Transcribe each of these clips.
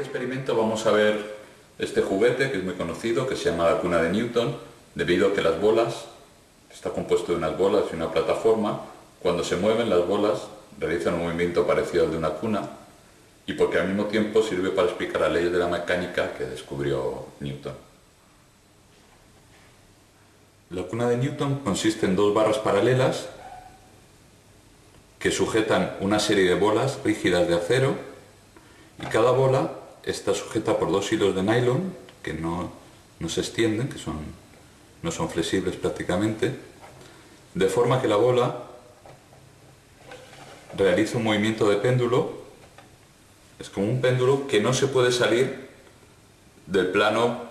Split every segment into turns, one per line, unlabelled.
este experimento vamos a ver este juguete que es muy conocido, que se llama la cuna de Newton, debido a que las bolas, está compuesto de unas bolas y una plataforma, cuando se mueven las bolas realizan un movimiento parecido al de una cuna y porque al mismo tiempo sirve para explicar las leyes de la mecánica que descubrió Newton. La cuna de Newton consiste en dos barras paralelas que sujetan una serie de bolas rígidas de acero y cada bola está sujeta por dos hilos de nylon que no, se extienden, que son, no son flexibles prácticamente, de forma que la bola realiza un movimiento de péndulo, es como un péndulo que no se puede salir del plano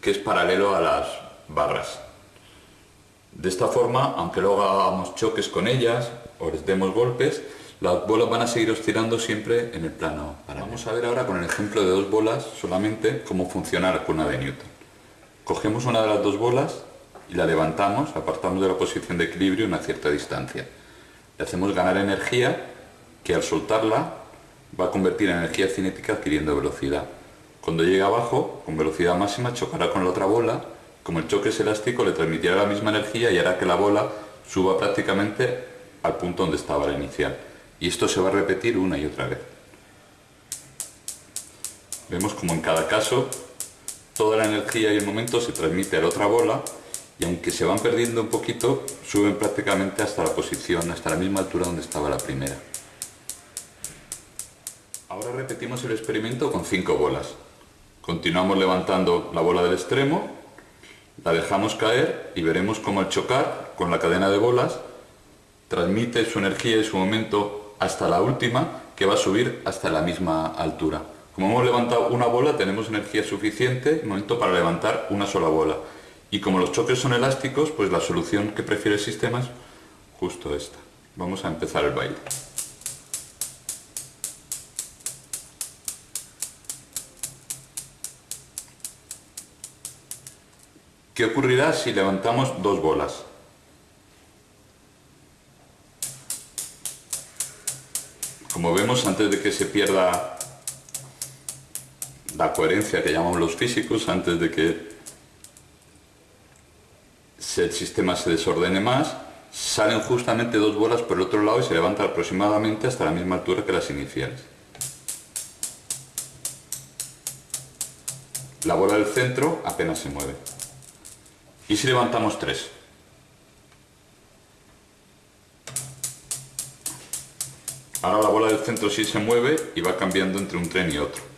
que es paralelo a las barras. De esta forma, aunque luego hagamos choques con ellas o les demos golpes, las bolas van a seguir oscilando siempre en el plano Vamos a ver ahora con el ejemplo de dos bolas solamente cómo funciona la cuna de Newton. Cogemos una de las dos bolas y la levantamos, apartamos de la posición de equilibrio una cierta distancia. Le hacemos ganar energía que al soltarla va a convertir en energía cinética adquiriendo velocidad. Cuando llegue abajo, con velocidad máxima, chocará con la otra bola. Como el choque es elástico, le transmitirá la misma energía y hará que la bola suba prácticamente al punto donde estaba la inicial. Y esto se va a repetir una y otra vez. Vemos como en cada caso toda la energía y el momento se transmite a la otra bola y aunque se van perdiendo un poquito, suben prácticamente hasta la posición, hasta la misma altura donde estaba la primera. Ahora repetimos el experimento con cinco bolas. Continuamos levantando la bola del extremo, la dejamos caer y veremos cómo al chocar con la cadena de bolas transmite su energía y su momento hasta la última que va a subir hasta la misma altura. Como hemos levantado una bola tenemos energía suficiente, momento para levantar una sola bola. Y como los choques son elásticos, pues la solución que prefiere el sistema es justo esta. Vamos a empezar el baile. ¿Qué ocurrirá si levantamos dos bolas? Como vemos, antes de que se pierda la coherencia que llamamos los físicos, antes de que el sistema se desordene más, salen justamente dos bolas por el otro lado y se levantan aproximadamente hasta la misma altura que las iniciales. La bola del centro apenas se mueve. ¿Y si levantamos tres? Ahora la bola del centro sí se mueve y va cambiando entre un tren y otro.